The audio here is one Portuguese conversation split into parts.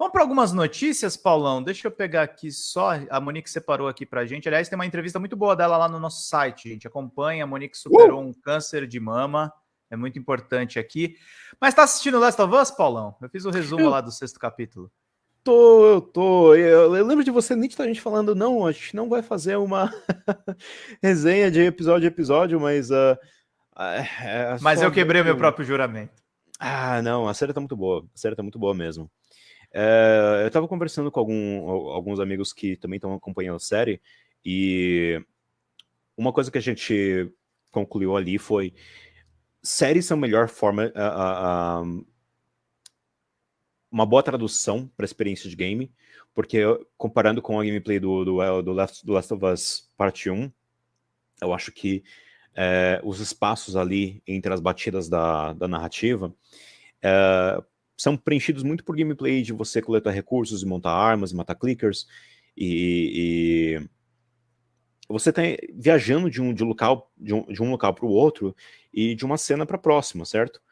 Vamos para algumas notícias, Paulão. Deixa eu pegar aqui só. A Monique separou aqui para gente. Aliás, tem uma entrevista muito boa dela lá no nosso site, gente. Acompanha. A Monique superou uh! um câncer de mama. É muito importante aqui. Mas tá assistindo Last of Us, Paulão? Eu fiz o resumo eu... lá do sexto capítulo. Tô, eu tô. Eu, eu lembro de você nitidamente falando, não, a gente não vai fazer uma resenha de episódio a episódio, mas. Uh, é, mas eu quebrei meu próprio juramento. Ah, não, a série tá muito boa. A série tá muito boa mesmo. É, eu estava conversando com algum, alguns amigos que também estão acompanhando a série, e uma coisa que a gente concluiu ali foi séries são a melhor forma, uh, uh, uma boa tradução para a experiência de game, porque comparando com a gameplay do, do, do, Last, do Last of Us Parte 1, eu acho que é, os espaços ali entre as batidas da, da narrativa é, são preenchidos muito por gameplay de você coletar recursos e montar armas, e matar clickers, e, e você está viajando de um, de, local, de, um, de um local para o outro e de uma cena para a próxima, certo?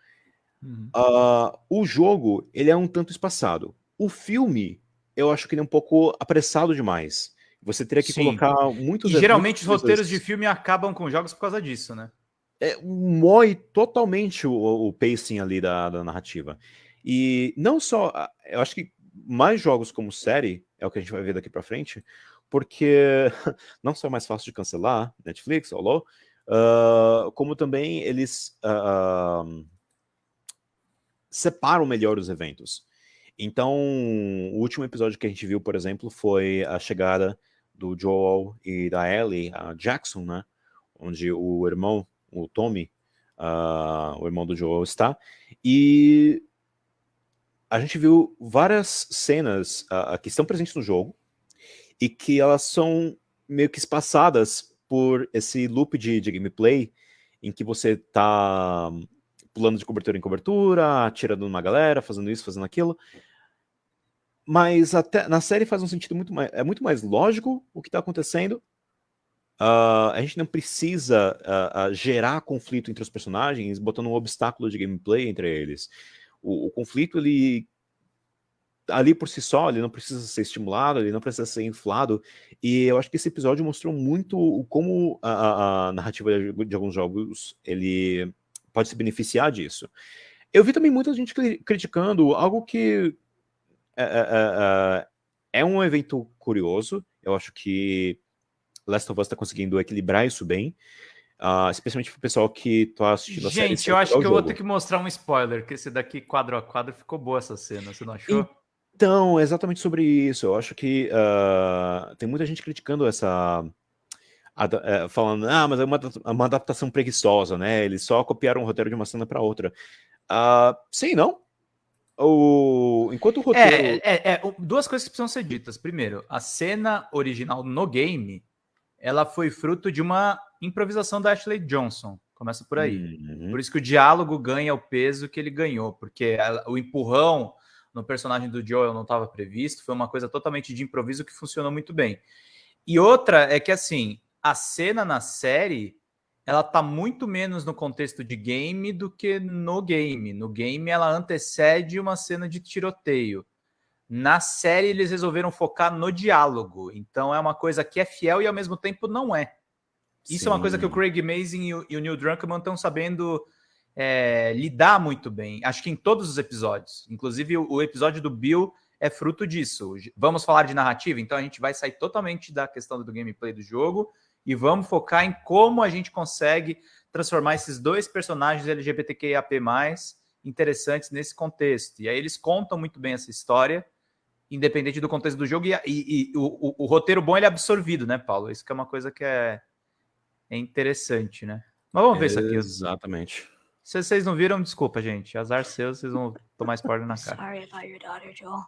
Uhum. Uh, o jogo, ele é um tanto espaçado. O filme, eu acho que ele é um pouco apressado demais. Você teria que Sim. colocar muitos... E geralmente os roteiros de filme acabam com jogos por causa disso, né? É, mói totalmente o, o pacing ali da, da narrativa. E não só, eu acho que mais jogos como série, é o que a gente vai ver daqui para frente, porque não só é mais fácil de cancelar, Netflix, Holo, uh, como também eles uh, uh, separam melhor os eventos. Então, o último episódio que a gente viu, por exemplo, foi a chegada do Joel e da Ellie a Jackson, né? Onde o irmão, o Tommy, o irmão do Joel está. E a gente viu várias cenas uh, que estão presentes no jogo e que elas são meio que espaçadas por esse loop de, de gameplay em que você tá pulando de cobertura em cobertura, atirando numa galera, fazendo isso, fazendo aquilo. Mas até na série faz um sentido muito mais... É muito mais lógico o que está acontecendo. Uh, a gente não precisa uh, uh, gerar conflito entre os personagens, botando um obstáculo de gameplay entre eles o, o conflito, ele ali por si só, ele não precisa ser estimulado, ele não precisa ser inflado, e eu acho que esse episódio mostrou muito como a, a, narrativa de, de, alguns jogos, ele pode se beneficiar disso. Eu vi também muita gente criticando algo que é, é, é, é, é um evento curioso, eu acho que Last of Us está conseguindo equilibrar isso bem, Uh, especialmente pro pessoal que tá assistindo a série. Gente, eu acho que eu vou ter que mostrar um spoiler, que esse daqui quadro a quadro ficou boa essa cena, você não achou? Então, exatamente sobre isso. Eu acho que uh, tem muita gente criticando essa... Uh, falando, ah, mas é uma, uma, adaptação preguiçosa, né? Eles só copiaram o roteiro de uma cena para outra. Uh, sim, não? O... Enquanto o roteiro... É, é, é, duas coisas que precisam ser ditas. Primeiro, a cena original no game, ela foi fruto de uma improvisação da Ashley Johnson. Começa por aí. Uhum. Por isso que o diálogo ganha o peso que ele ganhou, porque o empurrão no personagem do Joel não estava previsto, foi uma coisa totalmente de improviso que funcionou muito bem. E outra é que, assim, a cena na série, ela tá muito menos no contexto de game do que no game. No game, ela antecede uma cena de tiroteio. Na série, eles resolveram focar no diálogo. Então, é uma coisa que é fiel e, ao mesmo tempo, não é. Isso Sim. é uma coisa que o Craig Mazin e o, e o Neil Druckmann estão sabendo é, lidar muito bem. Acho que em todos os episódios. Inclusive, o, o, episódio do Bill é fruto disso. Vamos falar de narrativa? Então a gente vai sair totalmente da questão do gameplay do jogo e vamos focar em como a gente consegue transformar esses dois personagens LGBTQIAP+, interessantes nesse contexto. E aí eles contam muito bem essa história, independente do contexto do jogo, e, e, e o, o, o, roteiro bom ele é absorvido, né, Paulo? Isso que é uma coisa que é, é interessante, né? Mas vamos ver isso aqui. Exatamente. Se vocês não viram, desculpa, gente. Azar seu, vocês vão tomar spoiler na cara. Sorry about your daughter, Joel.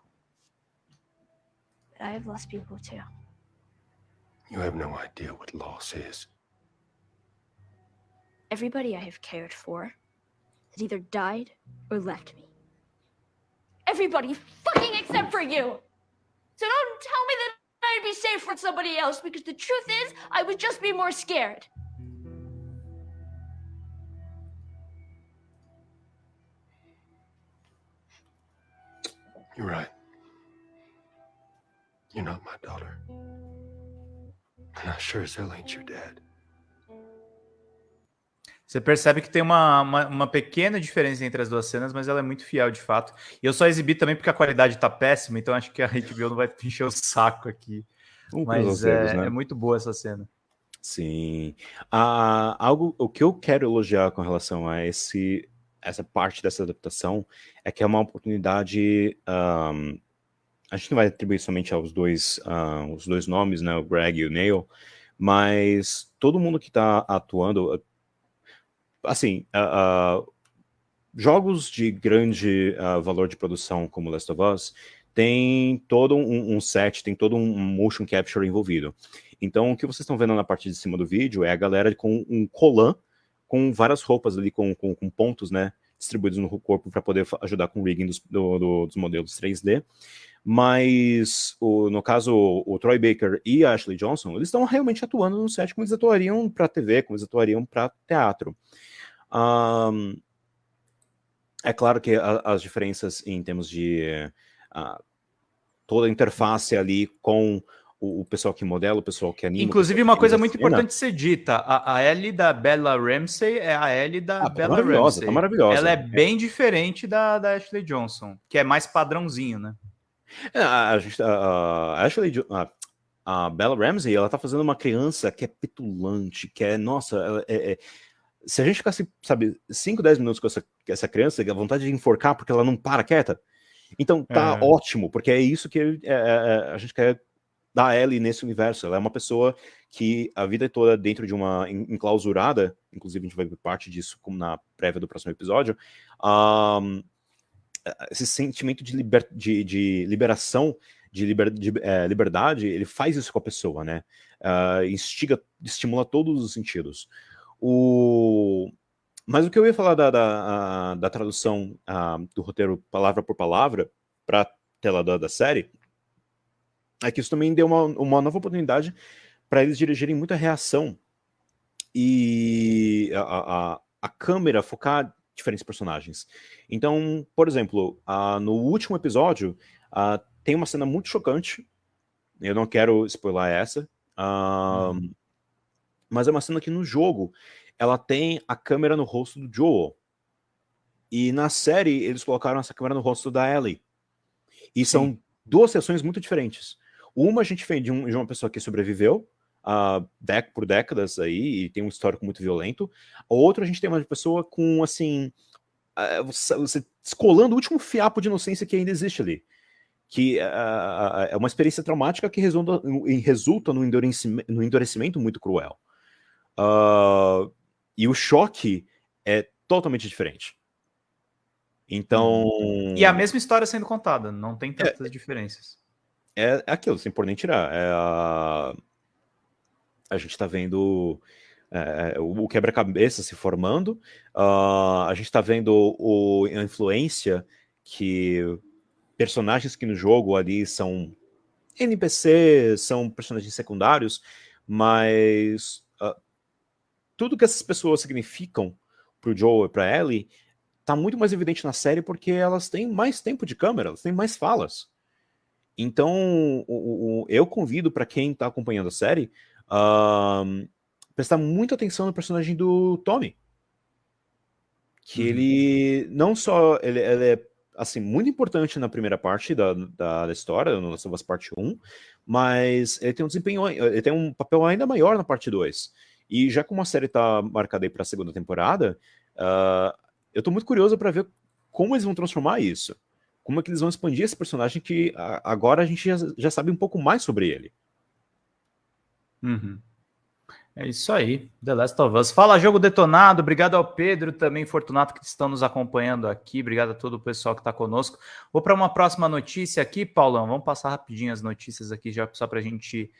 But I have lost people too. You have no idea what loss is. Everybody I have cared for has either died or left me. Everybody fucking except for you. So don't tell safe with somebody else because the truth is, I would just be more scared. You're right. You're not my daughter. And I sure as hell ain't your dad. Você percebe que tem uma, uma, uma, pequena diferença entre as duas cenas, mas ela é muito fiel de fato. E eu só exibi também porque a qualidade tá péssima, então acho que a HBO não vai encher o saco aqui. Um mas é, né? é, muito boa essa cena. Sim. Ah, algo, o que eu quero elogiar com relação a esse, essa parte dessa adaptação é que é uma oportunidade. Um, a gente não vai atribuir somente aos dois, uh, os dois nomes, né, o Greg e o Neil, mas todo mundo que está atuando, assim, uh, uh, jogos de grande uh, valor de produção como Last of Us tem todo um, um, set, tem todo um motion capture envolvido. Então, o que vocês estão vendo na parte de cima do vídeo é a galera com um colan com várias roupas ali, com, com, com pontos, né, distribuídos no corpo para poder ajudar com o rigging dos, do, do, dos modelos 3D. Mas, o, no caso, o, Troy Baker e a Ashley Johnson, eles estão realmente atuando no set como eles atuariam para TV, como eles atuariam para teatro. Um, é claro que a, as diferenças em termos de uh, toda a interface ali com o, o, pessoal que modela, o pessoal que anima. Inclusive, uma coisa muito importante ser dita: a, a L da Bella Ramsey é a L da ah, tá Bella maravilhosa, Ramsey. Tá maravilhosa. Ela é bem diferente da, da Ashley Johnson, que é mais padrãozinho, né? É, a, a, a Ashley a, a Bella Ramsey, ela tá fazendo uma criança que é petulante, que é, nossa, é, é se a gente ficasse, sabe, 5, 10 minutos com essa, essa criança, a vontade de enforcar porque ela não para quieta. Então tá é. ótimo, porque é isso que é, é, é, a gente quer dar a Ellie nesse universo. Ela é uma pessoa que a vida toda dentro de uma enclausurada, inclusive a gente vai ver parte disso como na prévia do próximo episódio, um, esse sentimento de, liber, de, de liberação, de, liber, de é, liberdade, ele faz isso com a pessoa, né? Uh, instiga, estimula todos os sentidos. O... Mas o que eu ia falar da, da, da tradução uh, do roteiro palavra por palavra para a tela da, da, série é que isso também deu uma, uma nova oportunidade para eles dirigirem muita reação e a, a, a câmera focar diferentes personagens. Então, por exemplo, uh, no último episódio uh, tem uma cena muito chocante. Eu não quero spoiler essa. Uh, uhum mas é uma cena que no jogo ela tem a câmera no rosto do Joel. E na série eles colocaram essa câmera no rosto da Ellie. E Sim. são duas sessões muito diferentes. Uma a gente vê de, um, de uma pessoa que sobreviveu uh, dec por décadas aí e tem um histórico muito violento. A outra a gente tem uma pessoa com assim uh, você, você descolando o último fiapo de inocência que ainda existe ali que uh, é uma experiência traumática que resulta, resulta no, endurecimento, no endurecimento muito cruel. Uh, e o choque é totalmente diferente. Então. E a mesma história sendo contada, não tem tantas é, diferenças. É, é aquilo, sem por nem tirar. É a, a gente está vendo é, é o quebra-cabeça se formando, uh, a gente está vendo o, a influência que personagens que no jogo ali são NPCs, são personagens secundários, mas tudo que essas pessoas significam pro Joel e pra Ellie tá muito mais evidente na série porque elas têm mais tempo de câmera, elas têm mais falas. Então, o, o, eu convido para quem tá acompanhando a série uh, prestar muita atenção no personagem do Tommy. Que uhum. ele não só ele, ele, é assim muito importante na primeira parte da, da, da história, no Last of Us Parte 1, mas ele tem um desempenho, ele tem um papel ainda maior na parte 2. E já como a série está marcada aí para a segunda temporada, uh, eu estou muito curioso para ver como eles vão transformar isso. Como é que eles vão expandir esse personagem que agora a gente já, já, sabe um pouco mais sobre ele. Uhum. É isso aí, The Last of Us. Fala, jogo detonado. Obrigado ao Pedro, também Fortunato, que estão nos acompanhando aqui. Obrigado a todo o pessoal que está conosco. Vou para uma próxima notícia aqui, Paulão. Vamos passar rapidinho as notícias aqui, já só para a gente